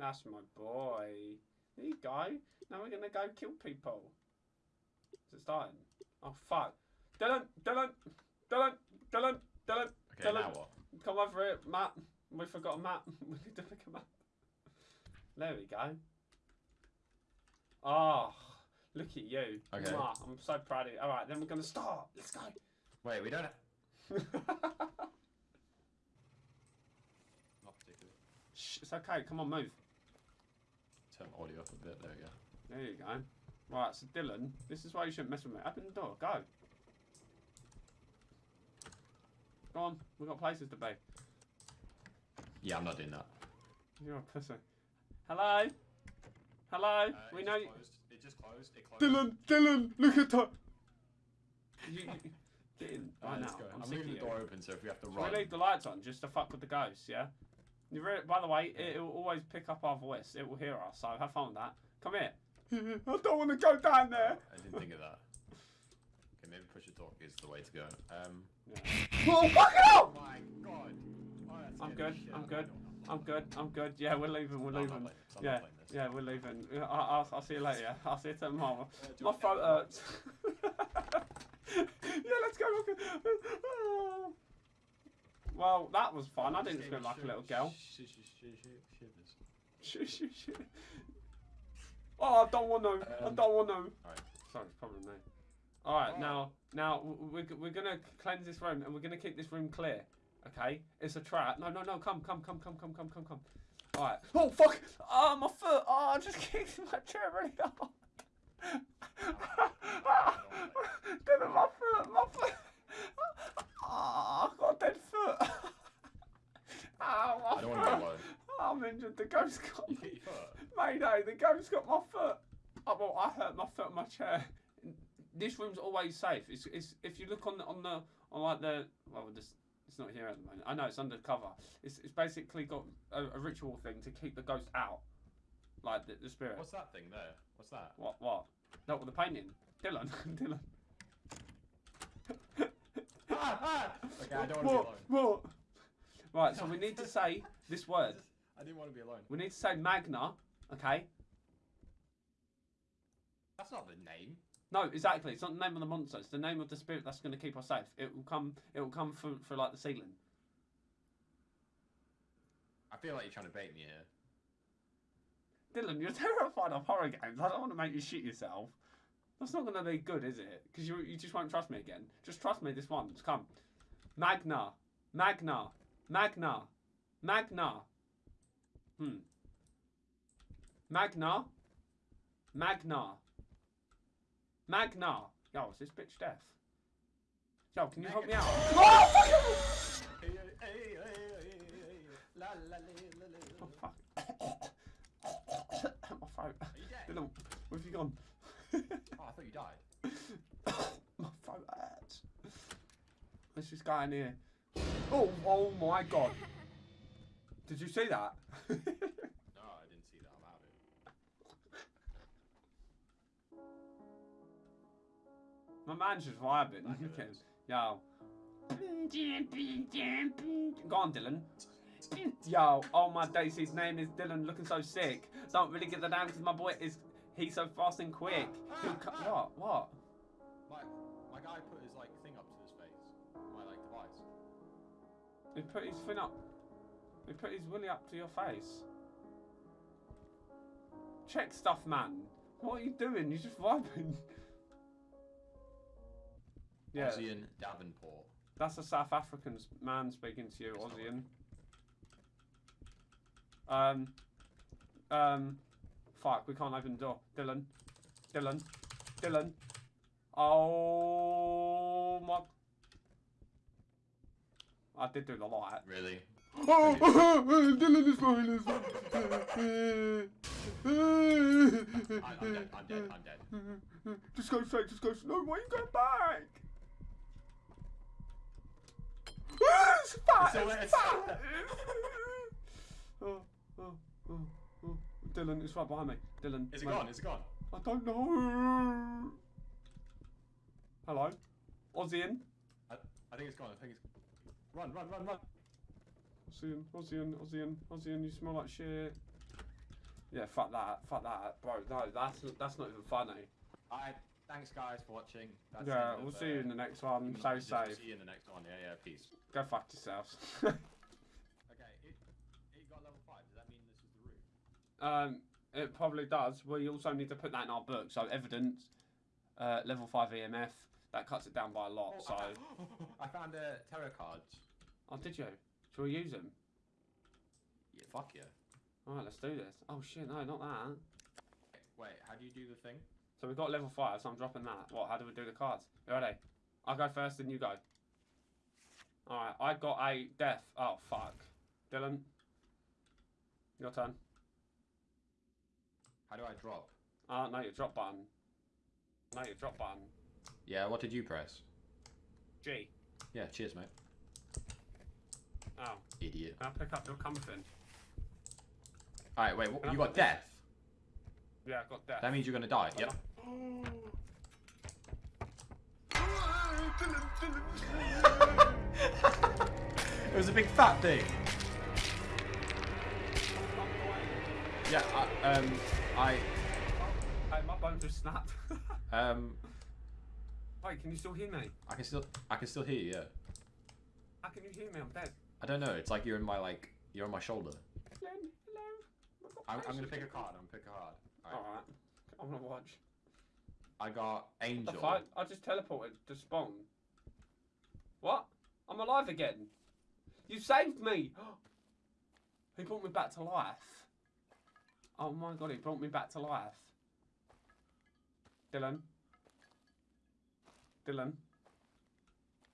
That's my boy. There you go. Now we're gonna go kill people. Is it starting? Oh fuck. Dylan, Dylan, Dylan, Dylan, Dylan, Okay, Dylan. now what? Come over here, Matt. We forgot a map. we need to pick a map. There we go. Oh, look at you. Okay. Mwah, I'm so proud of you. Alright, then we're gonna start. Let's go. Wait, we don't. Not particularly. Shh, it's okay. Come on, move. Turn audio up a bit. There we go. There you go. Right, so Dylan, this is why you shouldn't mess with me. Open the door. Go. Go on. We've got places to be. Yeah, I'm not doing that. You're a pussy. Hello? Hello? Uh, we it know just you. Closed. It just closed. It closed. Dylan, Dylan, look at that. You, you, get in Uh, right now. I'm, I'm leaving the door open, so if we have to Should run. we leave the lights on just to fuck with the ghosts, yeah? You re- by the way, it, will always pick up our voice. It will hear us, so have fun with that. Come here. I don't want to go down there. I didn't think of that. Okay, maybe push the door is the way to go. Um. Oh, fuck it Oh up! my god. Oh, I'm good, I'm good. I'm good, I'm good. Yeah, we're leaving, we're No, leaving. I'm not Yeah, this. yeah, we're leaving. Yeah, I- I'll, I'll see you later. I'll see you tomorrow. Uh, My I- throat hurts. yeah, let's go. okay. Well, that was fun. I didn't scream like a little girl. Sh- sh- sh- sh- shivers. Oh, I don't want to. I Um, don't want to. Alright. Sorry, it's probably me. All right, Oh. now, now we're, we're gonna cleanse this room and we're gonna keep this room clear. Okay, it's a trap. No, no, no, come, come, come, come, come, come, come, come. All right. Oh fuck! Oh my foot! Oh, I just kicked my chair really hard. Damn it, my foot, my foot. Oh, I've got a dead foot. oh, my I don't want to be alone. I'm injured. The ghost got You me. hit your foot. Mayday, the ghost got my foot. Oh, well, I hurt my foot on my chair. This room's always safe. It's, it's if you look on the on the on like the well, this it's not here at the moment. I know it's undercover. It's it's basically got a, a ritual thing to keep the ghost out, like the, the spirit. What's that thing there? What's that? What what? No, with the painting. Dylan, Dylan. ah, ah! Okay, I don't want to be alone. What? Right, so we need to say this word. I didn't want to be alone. We need to say Magna, okay? That's not the name. No, exactly. It's not the name of the monster. It's the name of the spirit that's going to keep us safe. It will come. It will come for for like the ceiling. I feel like you're trying to bait me here. Dylan, you're terrified of horror games. I don't want to make you shit yourself. That's not going to be good, is it? Because you you just won't trust me again. Just trust me this once. Come, Magna, Magna, Magna, Magna. Hmm. Magna, Magna, Magna. Yo, is this bitch deaf? Yo, can you help me out? Oh, fuck. Oh, fuck. My throat. Are you dead? Where have you gone? Oh, I thought you died. My throat hurts. There's this guy in here. Oh, oh my god. Did you see that? No, I didn't see that. I'm out of it. My man's just vibing. Back Look of at it. him. Yo. Go on, Dylan. Yo, oh my days, his name is Dylan, looking so sick. Don't really get the name because my boy is, he's so fast and quick. He'll what? What? He put his thing up. He put his willy up to your face. Check stuff, man. What are you doing? You're just vibing. Yeah, Ozian Davenport. that's a South African man speaking to you, Ozian. Um, um, fuck, we can't open the door. Dylan, Dylan, Dylan. Oh my! I did do the light. Really? Oh, Dylan is fine. Is I, I'm dead. I'm dead. I'm dead. Just go straight. Just go. straight. No, why are you going back? it's fat. It's It's, it's fat. oh, oh, oh, oh. Dylan, it's right behind me. Dylan. Is it mate. gone? Is it gone? I don't know. Hello, Ozian. I, I think it's gone. I think it's. Run! Run! Run! Run! Ozian, Ozian, Ozian, Ozian. You smell like shit. Yeah, fuck that, fuck that, bro. No, that's that's not even funny. Alright, thanks guys for watching. That's the yeah, end we'll of, see you in the next one. Human Stay Legends. We'll safe. See you in the next one. Yeah, yeah. Peace. Go fuck yourselves. Okay, it, it got level five. Does that mean this is the route? um, it probably does. We also need to put that in our book. So evidence, uh, level five EMF. That cuts it down by a lot. Oh, so, I, I found uh, tarot cards. oh, did you? Shall we use them? Yeah, fuck yeah. All right, let's do this. Oh shit, no, not that. Wait, how do you do the thing? So we've got level five. So I'm dropping that. What? How do we do the cards? You ready? I'll go first, then you go. All right, I got a death. Oh fuck, Dylan. Your turn. How do I drop? Oh no, your drop button. No, your drop button. Yeah, what did you press? G. Yeah, cheers, mate. Oh, Idiot. can I pick up your comfort? Alright, wait, what, you put got this- death? Yeah, I got death. That means you're gonna die. Yep. it was a big fat thing. Yeah, I, um, I, Hey, my bone just snapped. um, Wait, can you still hear me? I can still, I can still hear you. Yeah. How can you hear me? I'm dead. I don't know. It's like you're in my like, you're on my shoulder. Hello, hello. I'm, I'm gonna pick a card. I'm gonna pick a card. Alright. Alright, I'm gonna watch. I got The angel. fight? I just teleported to spawn. What? I'm alive again. You saved me. he brought me back to life. Oh my god, he brought me back to life. Dylan. Dylan.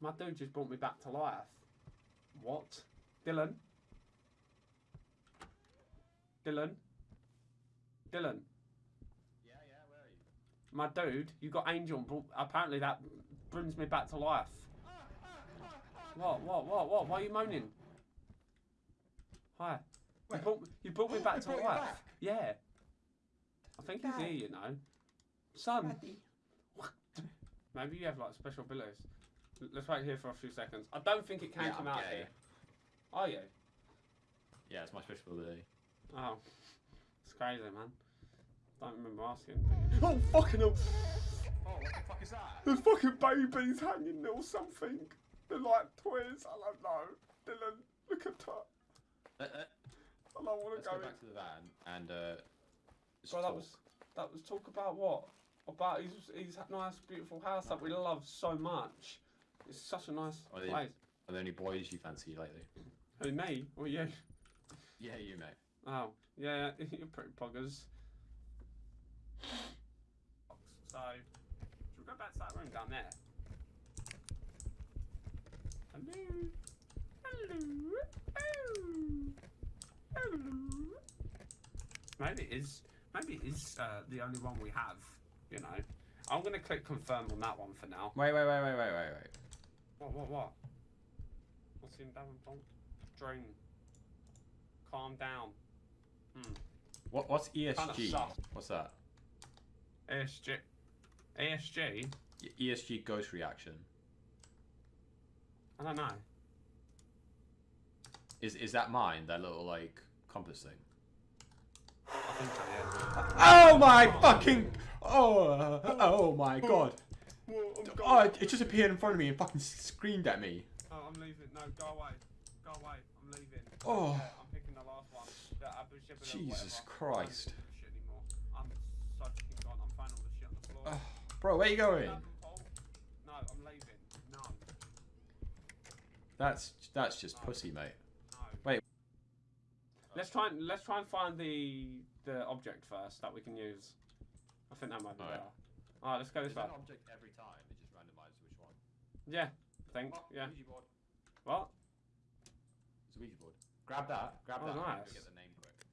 My dude just brought me back to life. What? Dylan. Dylan. Dylan. Yeah, yeah. Where are you? My dude, you got Angel. and brought- Apparently that brings me back to life. What? What? What? What? Why are you moaning? Hi. You brought, you brought me back to brought life. back? Yeah. I think he's here, you know. Son. Maybe you have like special abilities. L- Let's wait here for a few seconds. I don't think it can Yeah, come I'm out gay. here. Are you? Yeah, it's my special ability. Oh. It's crazy, man. Don't remember asking. Oh, fucking hell. Oh, what the fuck is that? There's fucking babies hanging there or something. They're like toys. I don't know. Dylan, look at that. Uh, uh, I don't want let's to go go. back to the van and uh. just Bro, that was that was talk about what? About his his nice, beautiful house that we love so much. It's such a nice Oh, they- place. Are there any boys you fancy lately? Who me or you? Yeah, you mate. Oh, yeah, you're pretty poggers. So, should we go back to that room down there? Hello? Hello? Oh. Hello? Maybe it is, maybe it is uh, the only one we have, you know. I'm going to click confirm on that one for now. Wait, wait, wait, wait, wait, wait, wait. What, what, what? What's in Davenport? Dream. Calm down. Hmm. What, what's ESG? What's that? ESG. ESG? ESG ghost reaction. I don't know. Is is that mine? That little like compass thing. I think so, yeah. Oh my fucking! Oh, oh my oh, god! Well, I'm Oh, oh it, oh, it just appeared in front of me and fucking screamed at me. Oh, I'm leaving. No, go away. Go away. I'm leaving. Oh. Yeah, I'm picking the last one. The Jesus whatever. I don't Christ. give a shit anymore. I'm so fucking gone. I'm finding all the shit on the floor. Oh, bro, where you going? No, I'm leaving. No, That's that's just pussy, mate. no. Wait. Let's try and let's try and find the the object first that we can use. I think that might be Alright. better. Alright, let's go this Is way. an object every time? It just randomizes which one. Yeah, I think. Oh, Yeah. Ouija board. What? It's a Ouija board. Grab that. Grab Oh, that. and nice. Get the name quick.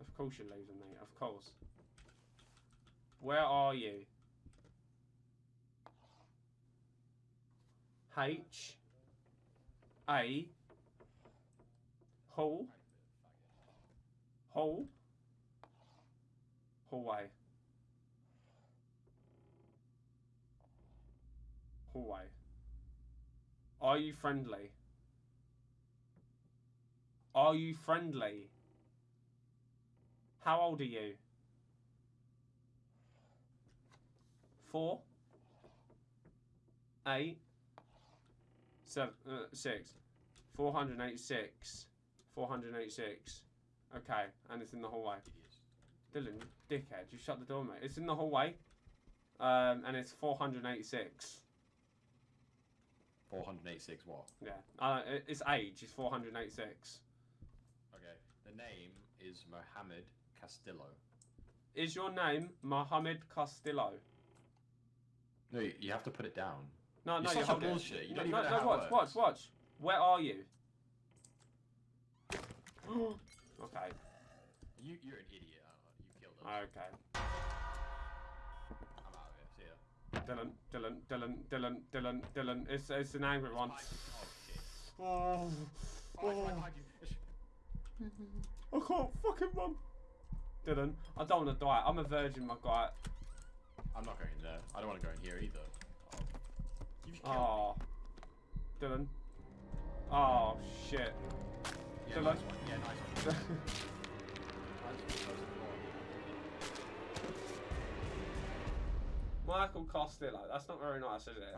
Of course you're losing me. Of course. Where are you? H A Hall Hall Hallway Hallway Are you friendly? Are you friendly? How old are you? Four. Eight. Seven. Uh, six. Four hundred eighty-six. Four hundred eighty-six. Okay, and it's in the hallway. Dylan, dickhead, you shut the door, mate. It's in the hallway. Um, and it's 486. 486 what? Yeah. Uh, its age is 486. Okay. The name is Mohammed Castillo. Is your name Mohammed Castillo? No, you, have to put it down. No, no, You're no, such you a hold it. bullshit. You no, don't no, even know no, how it watch, watch, watch. Where are you? okay, You, you're an idiot. Alan. You killed us. Okay. I'm out of here. See ya. Dylan, Dylan, Dylan, Dylan, Dylan, Dylan. It's, it's an angry one. Oh shit. Oh, Oh, I oh. tried to hide you. It's- I can't fucking run. Dylan, I don't want to die. I'm a virgin, my guy. I'm not going in there. I don't want to go in here either. Oh. You just killed Oh, ah. Dylan. Oh shit. Yeah, Dylan. nice one. Yeah, nice one. Michael Costello. That's not very nice, is it?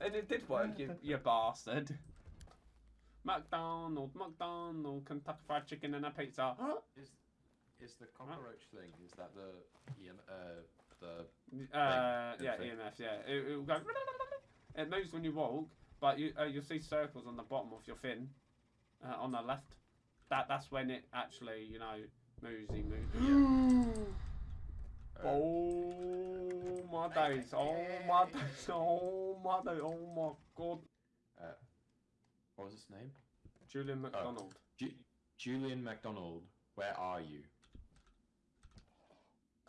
And it did work, you, you bastard. McDonald, McDonald, Kentucky Fried Chicken and a pizza. Is is the cockroach thing? Is that the EM, uh the Uh, yeah, thing. EMF, yeah. It, it will go. It moves when you walk, but you uh, you'll see circles on the bottom of your fin, uh, on the left. That that's when it actually, you know, moves. He moves. uh, Oh my days! Oh my days! Oh my days! Oh my god! uh, what was his name? Julian McDonald. Ju- Julian McDonald, Where are you?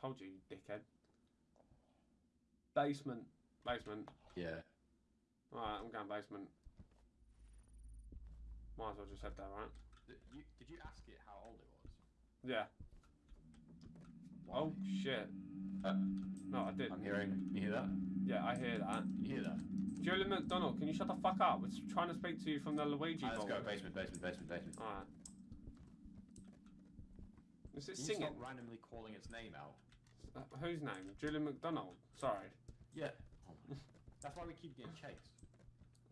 Told you, you dickhead. Basement. Basement. Yeah. Alright, I'm going basement. Might as well just head there, right? Did you, did you ask it how old it was? Yeah. Oh shit. Uh, No, I did. I'm hearing. You hear that? Yeah, I hear that. You hear that? Julian McDonald, can you shut the fuck up? We're trying to speak to you from the Luigi Alright, let's go. Basement. Basement. Basement. Basement. Alright. Is it Can singing? stop randomly calling its name out? Uh, whose name? Julian McDonald. Sorry. Yeah. Oh That's why we keep getting chased.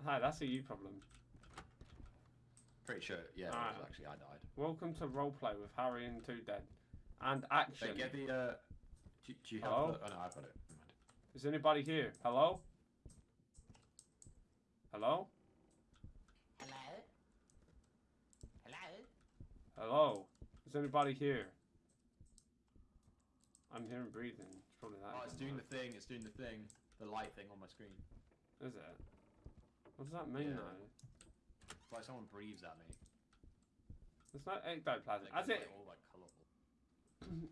Hi, that's a you problem. Pretty sure. Yeah. was actually, I died. Welcome to roleplay with Harry and Two Dead. And action. Hey, get the. Uh, do, do you have Hello? the? Oh no, I've got it. Never mind. Is anybody here? Hello? Hello? Hello? Hello? Hello? Is anybody here? I'm hearing breathing. It's probably that. Oh, it's doing right? the thing. It's doing the thing. The light thing on my screen. Is it? What does that mean Yeah. though? It's like someone breathes at me. It's not ectoplasm. Like, it? like, all like colourful.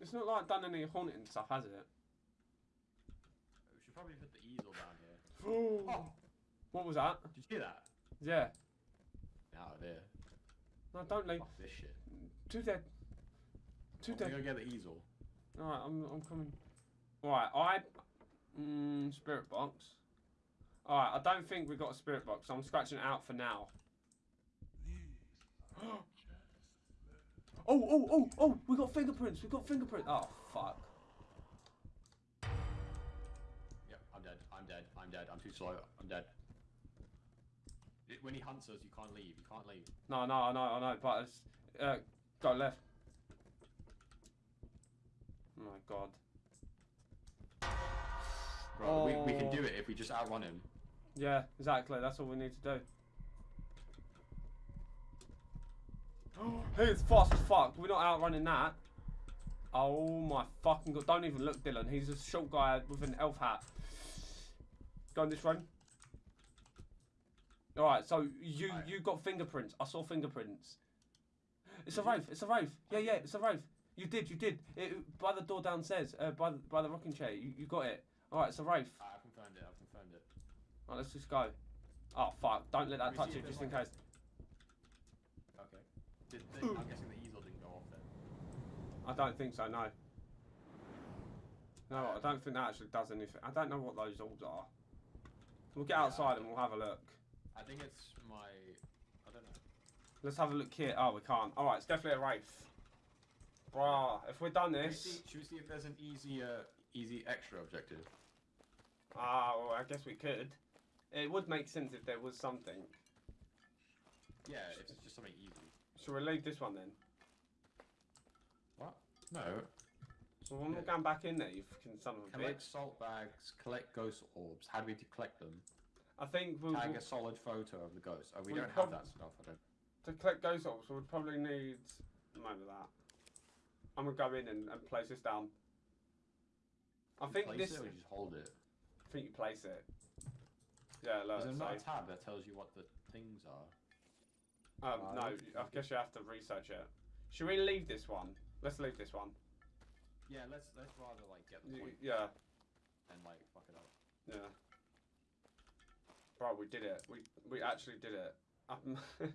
It's not like done any haunting stuff, has it? We should probably put the easel down here. Oh. What was that? Did you hear that? Yeah. Out of here. No, don't leave. Fuck this shit. Two dead. Two I'm dead. gonna go get the easel. Alright, I'm, I'm coming. Alright, I. Mm, spirit box. Alright, I don't think we got a spirit box. I'm scratching it out for now. oh, oh, oh, oh! We got fingerprints. We got fingerprints. Oh, fuck. Yep, I'm dead. I'm dead. I'm dead. I'm too slow. I'm dead. It- when he hunts us, you can't leave. You can't leave. No, no, I know, I know, but it's. Uh, go left. Oh my god. Bro, we, we can Oh. do it if we just outrun him. Yeah, exactly. That's all we need to do. He's fast as fuck. We're not outrunning that. Oh my fucking god. Don't even look, Dylan. He's a short guy with an elf hat. Go on this run. Alright, so you you got fingerprints. I saw fingerprints. It's a Wraith. It's a Wraith. Yeah, yeah, it's a Wraith. You did, you did. It, by the door downstairs, uh, by, the, by the rocking chair. You, you got it. Alright, it's a Wraith. Ah, I've confirmed it. I've confirmed it. Right, let's just go. Oh fuck! Don't let that touch you, just in case. Did, the, I'm guessing the easel didn't go off then. I don't think so. No. No, I don't think that actually does anything. I don't know what those orbs are. We'll get Yeah, outside and we'll have a look. I think it's my. I don't know. Let's have a look here. Oh, we can't. All right, it's definitely a wraith. Bruh, if we've done Should we, this, see, should we see if there's an easy, uh, easy extra objective? ah, well, I guess we could. It would make sense if there was something. Yeah, if it's just something easy. Shall we leave this one then? What? No. So when we're Yeah. going back in there, you fucking son of a Collect bitch. salt bags, collect ghost orbs. How do we collect them? I think we'll, Tag a solid photo of the ghost. Oh, we, We don't have that stuff. I don't. to collect ghost orbs, we'll probably need a that. I'm gonna go in and, and place this down. I think place this. just hold it. I think you place it. Yeah, look. There's So, another tab that tells you what the things are. Um, Uh, no, I guess you have to research it. Should we leave this one? Let's leave this one. Yeah, let's let's rather like get the Y- point Yeah, and like fuck it up. yeah. Bro, we did it. We we actually did it. Um,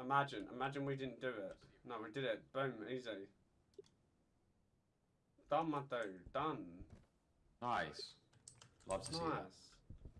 imagine, imagine we didn't do it. No, we did it. Boom, easy. Done, my dude. Done. Nice. Love to see it. Nice.